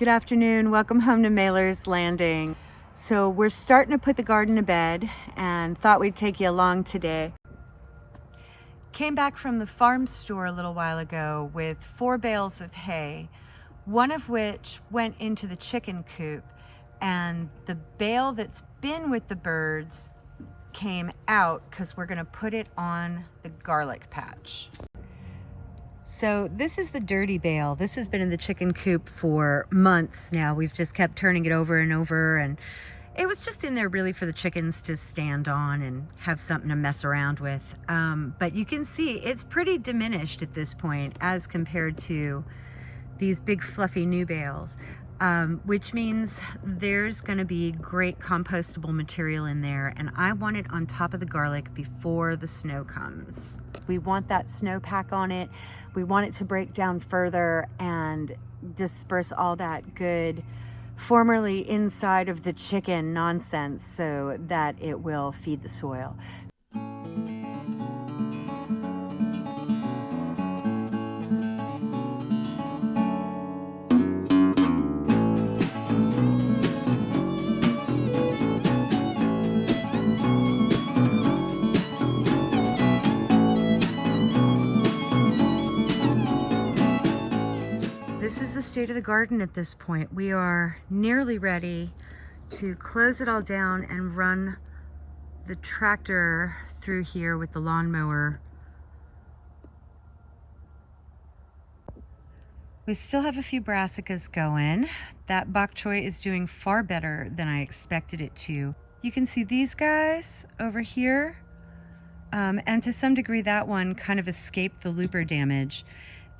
Good afternoon. Welcome home to Mailer's Landing. So we're starting to put the garden to bed and thought we'd take you along today. Came back from the farm store a little while ago with four bales of hay, one of which went into the chicken coop and the bale that's been with the birds came out because we're going to put it on the garlic patch. So this is the dirty bale. This has been in the chicken coop for months now. We've just kept turning it over and over and it was just in there really for the chickens to stand on and have something to mess around with. Um, but you can see it's pretty diminished at this point as compared to these big fluffy new bales. Um, which means there's going to be great compostable material in there and I want it on top of the garlic before the snow comes. We want that snowpack on it. We want it to break down further and disperse all that good formerly inside of the chicken nonsense so that it will feed the soil. The state of the garden at this point. We are nearly ready to close it all down and run the tractor through here with the lawnmower. We still have a few brassicas going. That bok choy is doing far better than I expected it to. You can see these guys over here. Um, and to some degree that one kind of escaped the looper damage.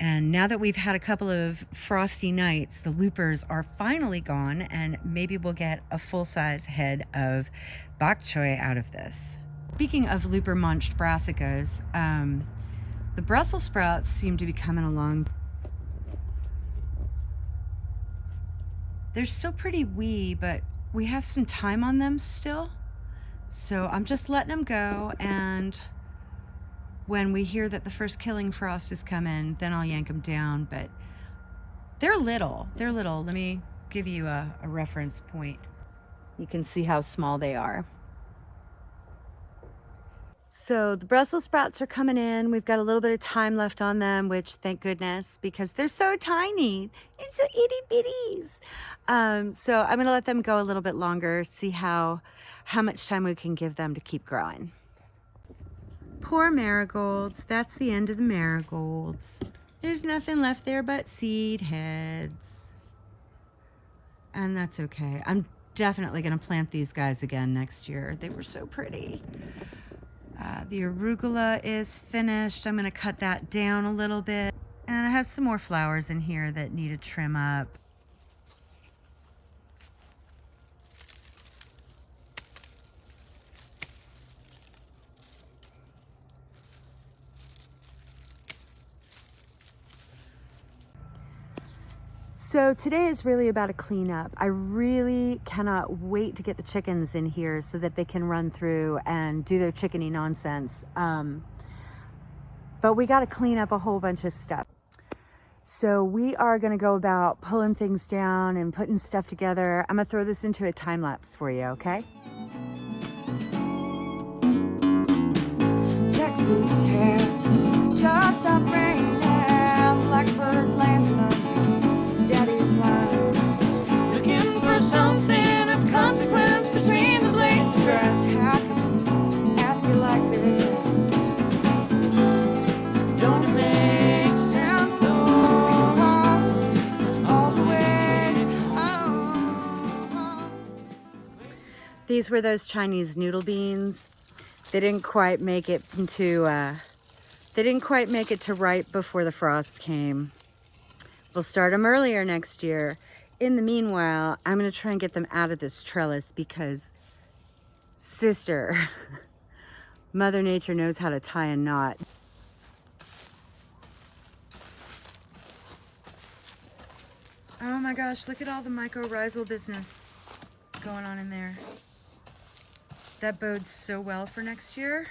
And now that we've had a couple of frosty nights, the loopers are finally gone and maybe we'll get a full-size head of bok choy out of this. Speaking of looper munched brassicas, um, the Brussels sprouts seem to be coming along. They're still pretty wee, but we have some time on them still. So I'm just letting them go and when we hear that the first killing frost has come in, then I'll yank them down. But they're little. They're little. Let me give you a, a reference point. You can see how small they are. So the Brussels sprouts are coming in. We've got a little bit of time left on them, which thank goodness, because they're so tiny. It's so itty bitties. Um, so I'm gonna let them go a little bit longer, see how, how much time we can give them to keep growing. Poor marigolds. That's the end of the marigolds. There's nothing left there but seed heads. And that's okay. I'm definitely going to plant these guys again next year. They were so pretty. Uh, the arugula is finished. I'm going to cut that down a little bit. And I have some more flowers in here that need a trim up. So today is really about a cleanup. I really cannot wait to get the chickens in here so that they can run through and do their chickeny nonsense. Um, but we got to clean up a whole bunch of stuff. So we are going to go about pulling things down and putting stuff together. I'm going to throw this into a time lapse for you, okay? Texas just stopped raining, blackbirds landing These were those Chinese noodle beans. They didn't quite make it into, uh, they didn't quite make it to ripe before the frost came. We'll start them earlier next year in the meanwhile, I'm going to try and get them out of this trellis because, sister, Mother Nature knows how to tie a knot. Oh my gosh, look at all the mycorrhizal business going on in there. That bodes so well for next year.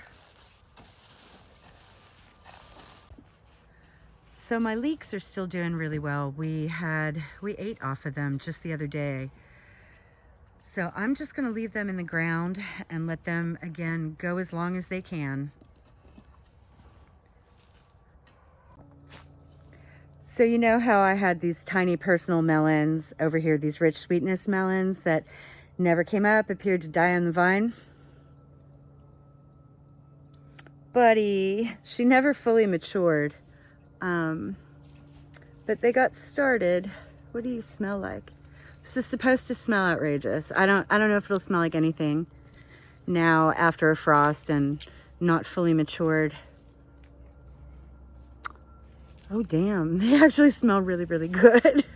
So my leeks are still doing really well. We had, we ate off of them just the other day. So I'm just gonna leave them in the ground and let them, again, go as long as they can. So you know how I had these tiny personal melons over here, these rich sweetness melons that never came up, appeared to die on the vine? Buddy, she never fully matured. Um, but they got started. What do you smell like? This is supposed to smell outrageous. I don't, I don't know if it'll smell like anything now after a frost and not fully matured. Oh, damn. They actually smell really, really good.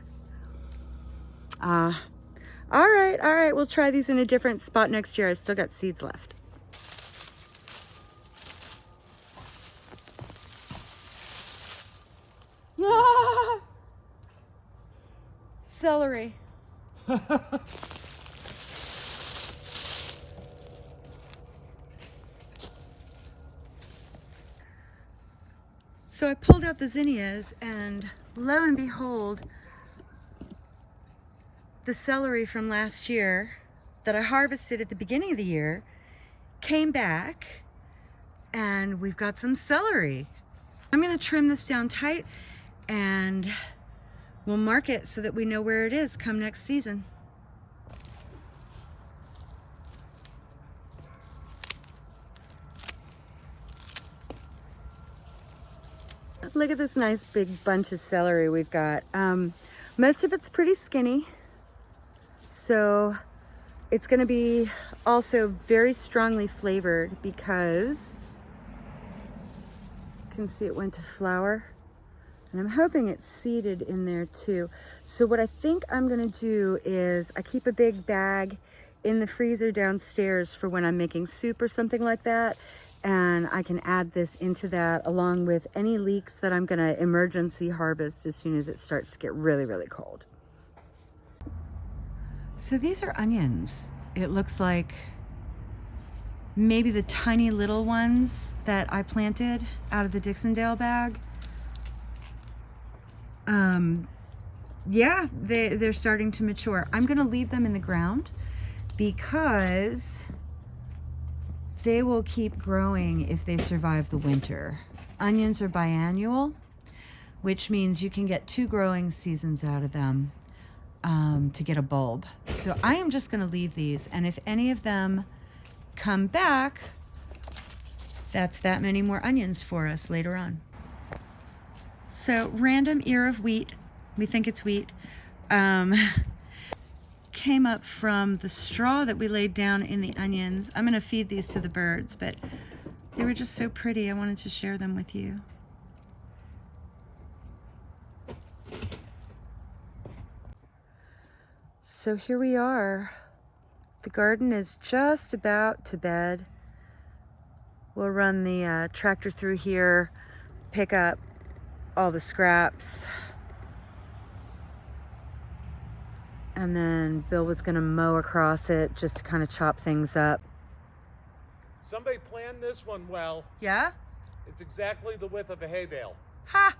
Uh, all right, all right. We'll try these in a different spot next year. I still got seeds left. Celery. So I pulled out the zinnias and lo and behold, the celery from last year that I harvested at the beginning of the year came back and we've got some celery. I'm gonna trim this down tight and we'll mark it so that we know where it is come next season. Look at this nice big bunch of celery we've got. Um, most of it's pretty skinny. So it's gonna be also very strongly flavored because you can see it went to flower. And I'm hoping it's seeded in there too. So what I think I'm gonna do is I keep a big bag in the freezer downstairs for when I'm making soup or something like that and I can add this into that along with any leeks that I'm gonna emergency harvest as soon as it starts to get really, really cold. So these are onions. It looks like maybe the tiny little ones that I planted out of the Dixondale bag. Um, yeah, they, they're starting to mature. I'm gonna leave them in the ground because they will keep growing if they survive the winter. Onions are biannual, which means you can get two growing seasons out of them um, to get a bulb. So I am just gonna leave these. And if any of them come back, that's that many more onions for us later on. So random ear of wheat, we think it's wheat, um, came up from the straw that we laid down in the onions. I'm gonna feed these to the birds, but they were just so pretty. I wanted to share them with you. So here we are. The garden is just about to bed. We'll run the uh, tractor through here, pick up all the scraps, And then Bill was going to mow across it just to kind of chop things up. Somebody planned this one well. Yeah? It's exactly the width of a hay bale. Ha!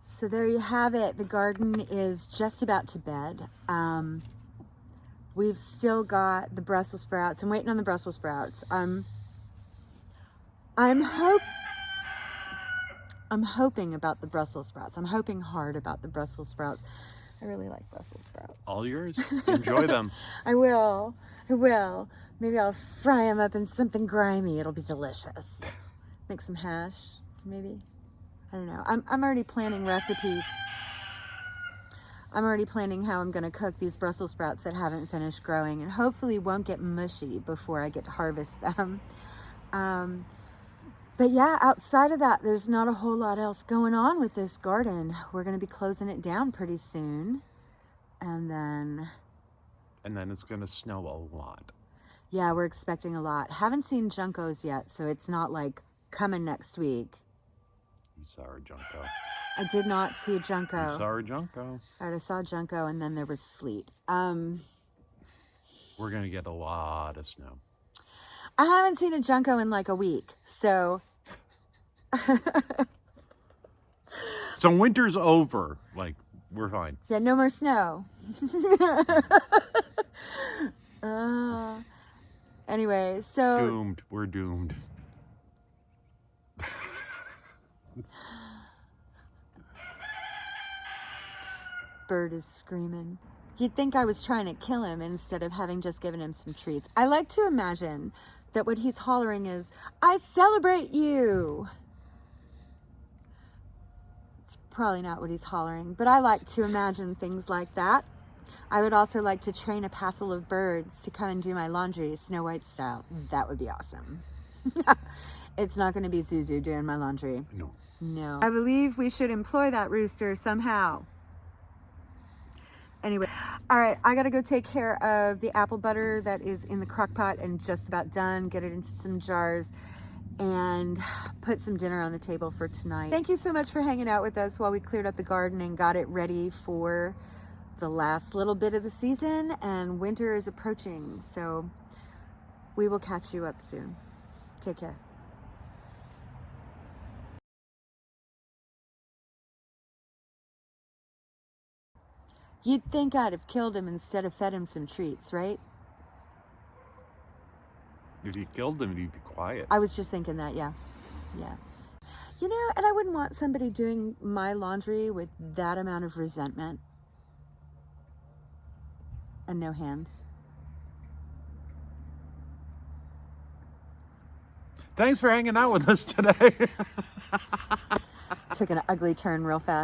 So there you have it. The garden is just about to bed. Um, we've still got the Brussels sprouts. I'm waiting on the Brussels sprouts. Um, I'm hope I'm hoping about the Brussels sprouts. I'm hoping hard about the Brussels sprouts. I really like Brussels sprouts. All yours. Enjoy them. I will. I will. Maybe I'll fry them up in something grimy. It'll be delicious. Make some hash, maybe. I don't know. I'm, I'm already planning recipes. I'm already planning how I'm going to cook these Brussels sprouts that haven't finished growing and hopefully won't get mushy before I get to harvest them. Um, but yeah, outside of that, there's not a whole lot else going on with this garden. We're going to be closing it down pretty soon. And then... And then it's going to snow a lot. Yeah, we're expecting a lot. Haven't seen Juncos yet, so it's not like coming next week. Saw a junco. I did not see a junco. You saw a junco. All right, I saw a junco and then there was sleet. Um, we're going to get a lot of snow. I haven't seen a Junco in like a week. So So winter's over. Like we're fine. yeah, no more snow. uh, anyway, so Doomed. We're doomed. bird is screaming. You'd think I was trying to kill him instead of having just given him some treats. I like to imagine that what he's hollering is, I celebrate you. It's probably not what he's hollering, but I like to imagine things like that. I would also like to train a passel of birds to come and do my laundry Snow White style. That would be awesome. it's not going to be Zuzu doing my laundry. No. No. I believe we should employ that rooster somehow. Anyway, all right, I gotta go take care of the apple butter that is in the crock pot and just about done, get it into some jars and put some dinner on the table for tonight. Thank you so much for hanging out with us while we cleared up the garden and got it ready for the last little bit of the season and winter is approaching. So we will catch you up soon. Take care. You'd think I'd have killed him instead of fed him some treats, right? If you killed him, he'd be quiet. I was just thinking that, yeah. Yeah. You know, and I wouldn't want somebody doing my laundry with that amount of resentment and no hands. Thanks for hanging out with us today. Took an ugly turn real fast.